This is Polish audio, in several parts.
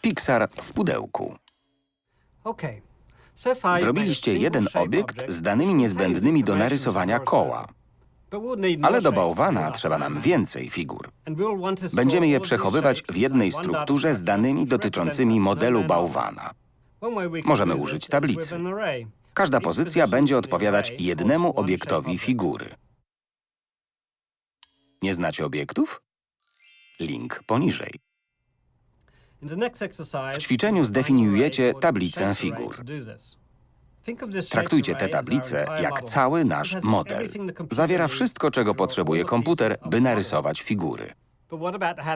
Pixar w pudełku. Zrobiliście jeden obiekt z danymi niezbędnymi do narysowania koła. Ale do bałwana trzeba nam więcej figur. Będziemy je przechowywać w jednej strukturze z danymi dotyczącymi modelu bałwana. Możemy użyć tablicy. Każda pozycja będzie odpowiadać jednemu obiektowi figury. Nie znacie obiektów? Link poniżej. W ćwiczeniu zdefiniujecie tablicę figur. Traktujcie tablicę entire jak cały nasz model. Zawiera wszystko, czego potrzebuje komputer, by narysować figury.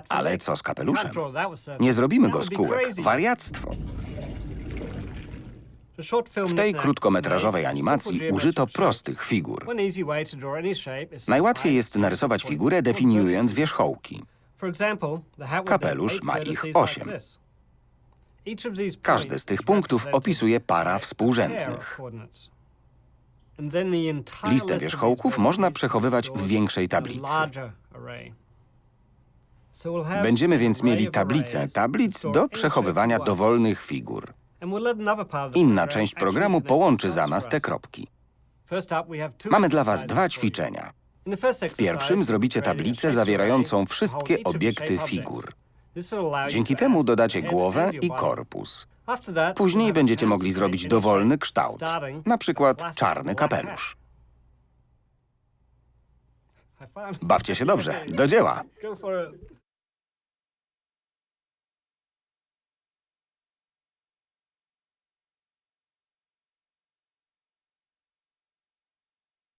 Ale co z kapeluszem? Nie zrobimy go z kółek. Wariactwo. W tej krótkometrażowej animacji użyto prostych figur. Najłatwiej jest narysować figurę definiując wierzchołki. Kapelusz ma ich osiem. Każdy z tych punktów opisuje para współrzędnych. Listę wierzchołków można przechowywać w większej tablicy. Będziemy więc mieli tablicę tablic do przechowywania dowolnych figur. Inna część programu połączy za nas te kropki. Mamy dla was dwa ćwiczenia. W pierwszym zrobicie tablicę zawierającą wszystkie obiekty figur. Dzięki temu dodacie głowę i korpus. Później będziecie mogli zrobić dowolny kształt, na przykład czarny kapelusz. Bawcie się dobrze, do dzieła!